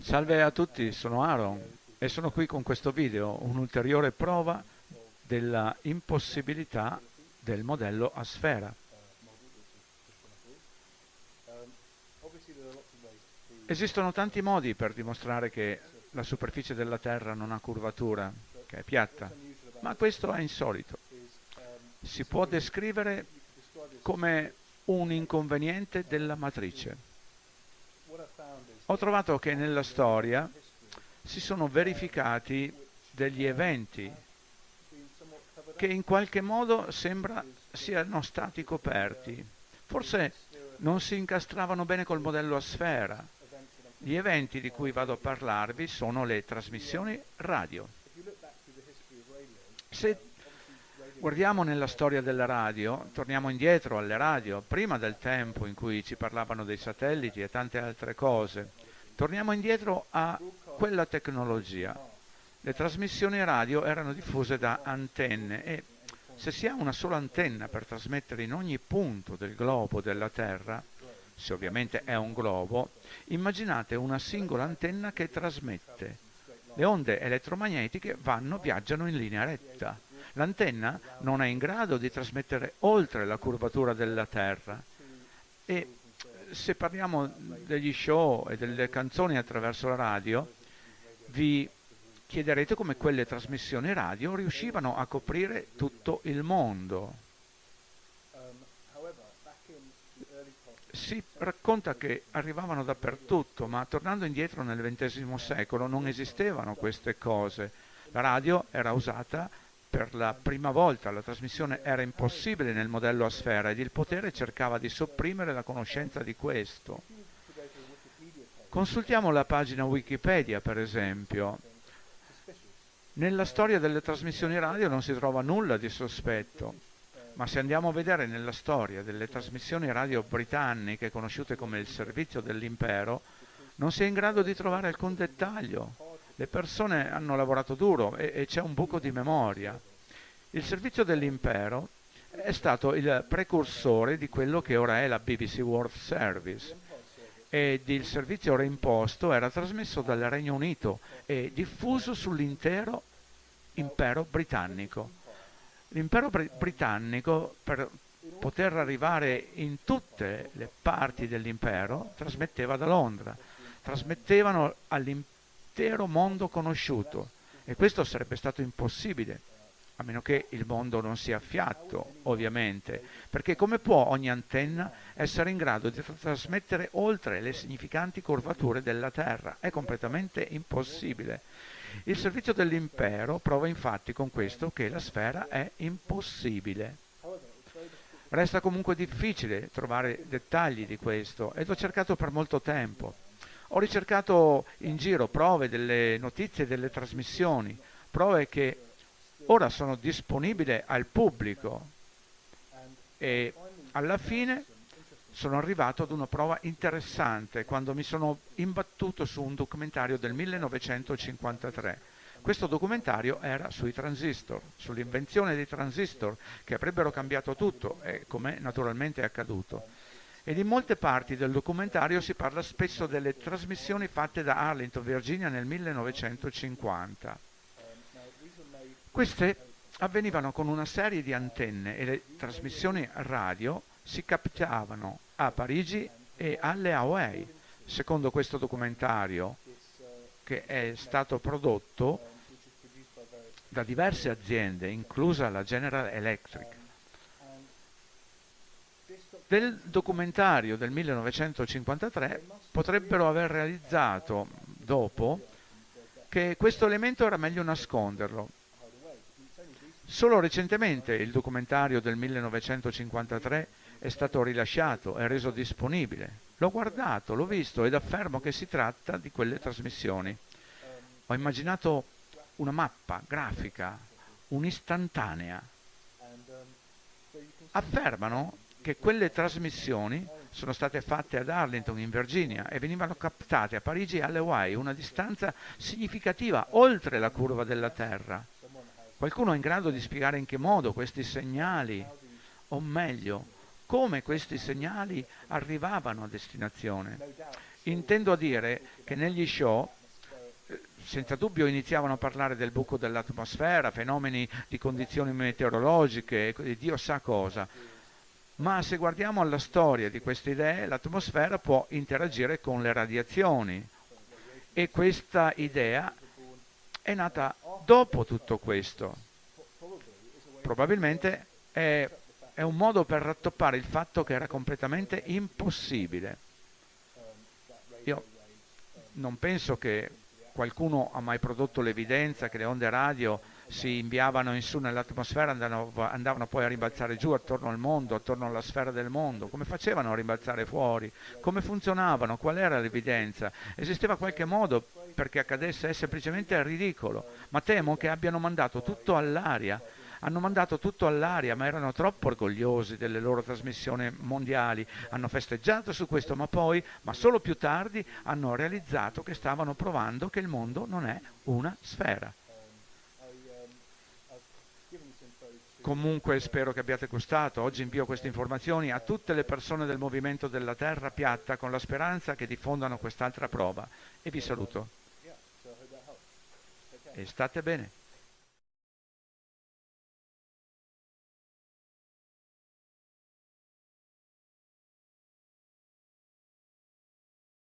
Salve a tutti, sono Aaron e sono qui con questo video, un'ulteriore prova della impossibilità del modello a sfera. Esistono tanti modi per dimostrare che la superficie della Terra non ha curvatura, che è piatta, ma questo è insolito. Si può descrivere come un inconveniente della matrice. Ho trovato che nella storia si sono verificati degli eventi che in qualche modo sembra siano stati coperti. Forse non si incastravano bene col modello a sfera. Gli eventi di cui vado a parlarvi sono le trasmissioni radio. Se guardiamo nella storia della radio, torniamo indietro alle radio, prima del tempo in cui ci parlavano dei satelliti e tante altre cose, torniamo indietro a quella tecnologia. Le trasmissioni radio erano diffuse da antenne e se si ha una sola antenna per trasmettere in ogni punto del globo della Terra, se ovviamente è un globo, immaginate una singola antenna che trasmette. Le onde elettromagnetiche vanno, viaggiano in linea retta. L'antenna non è in grado di trasmettere oltre la curvatura della Terra e se parliamo degli show e delle canzoni attraverso la radio, vi chiederete come quelle trasmissioni radio riuscivano a coprire tutto il mondo. Si racconta che arrivavano dappertutto, ma tornando indietro nel XX secolo non esistevano queste cose. La radio era usata per la prima volta la trasmissione era impossibile nel modello a sfera ed il potere cercava di sopprimere la conoscenza di questo. Consultiamo la pagina Wikipedia, per esempio. Nella storia delle trasmissioni radio non si trova nulla di sospetto, ma se andiamo a vedere nella storia delle trasmissioni radio britanniche conosciute come il servizio dell'impero, non si è in grado di trovare alcun dettaglio le persone hanno lavorato duro e, e c'è un buco di memoria. Il servizio dell'impero è stato il precursore di quello che ora è la BBC World Service ed il servizio reimposto era trasmesso dal Regno Unito e diffuso sull'intero impero britannico. L'impero br britannico per poter arrivare in tutte le parti dell'impero trasmetteva da Londra, trasmettevano all'impero l'intero mondo conosciuto e questo sarebbe stato impossibile a meno che il mondo non sia fiatto, ovviamente, perché come può ogni antenna essere in grado di trasmettere oltre le significanti curvature della Terra? È completamente impossibile. Il servizio dell'impero prova infatti con questo che la sfera è impossibile. Resta comunque difficile trovare dettagli di questo ed ho cercato per molto tempo. Ho ricercato in giro prove delle notizie delle trasmissioni, prove che ora sono disponibili al pubblico e alla fine sono arrivato ad una prova interessante quando mi sono imbattuto su un documentario del 1953. Questo documentario era sui transistor, sull'invenzione dei transistor che avrebbero cambiato tutto, e come naturalmente è accaduto ed in molte parti del documentario si parla spesso delle trasmissioni fatte da Arlington, Virginia nel 1950. Queste avvenivano con una serie di antenne e le trasmissioni radio si captavano a Parigi e alle Hawaii. Secondo questo documentario, che è stato prodotto da diverse aziende, inclusa la General Electric, del documentario del 1953 potrebbero aver realizzato dopo che questo elemento era meglio nasconderlo. Solo recentemente il documentario del 1953 è stato rilasciato e reso disponibile. L'ho guardato, l'ho visto ed affermo che si tratta di quelle trasmissioni. Ho immaginato una mappa grafica, un'istantanea. Affermano che quelle trasmissioni sono state fatte ad Arlington in Virginia e venivano captate a Parigi e alle Hawaii, una distanza significativa oltre la curva della Terra. Qualcuno è in grado di spiegare in che modo questi segnali, o meglio, come questi segnali arrivavano a destinazione. Intendo dire che negli show senza dubbio iniziavano a parlare del buco dell'atmosfera, fenomeni di condizioni meteorologiche, Dio sa cosa. Ma se guardiamo alla storia di queste idee, l'atmosfera può interagire con le radiazioni e questa idea è nata dopo tutto questo. Probabilmente è, è un modo per rattoppare il fatto che era completamente impossibile. Io non penso che qualcuno ha mai prodotto l'evidenza che le onde radio si inviavano in su nell'atmosfera, andavano, andavano, poi a rimbalzare giù attorno al mondo, attorno alla sfera del mondo. Come facevano a rimbalzare fuori? Come funzionavano? Qual era l'evidenza? Esisteva qualche modo perché accadesse? È semplicemente ridicolo. Ma temo che abbiano mandato tutto all'aria hanno mandato tutto all'aria, ma erano troppo orgogliosi delle loro trasmissioni mondiali, hanno festeggiato su questo, ma poi, ma solo più tardi, hanno realizzato che stavano provando che il mondo non è una sfera. Comunque spero che abbiate gustato. Oggi invio queste informazioni a tutte le persone del movimento della Terra piatta con la speranza che diffondano quest'altra prova. E vi saluto. E state bene.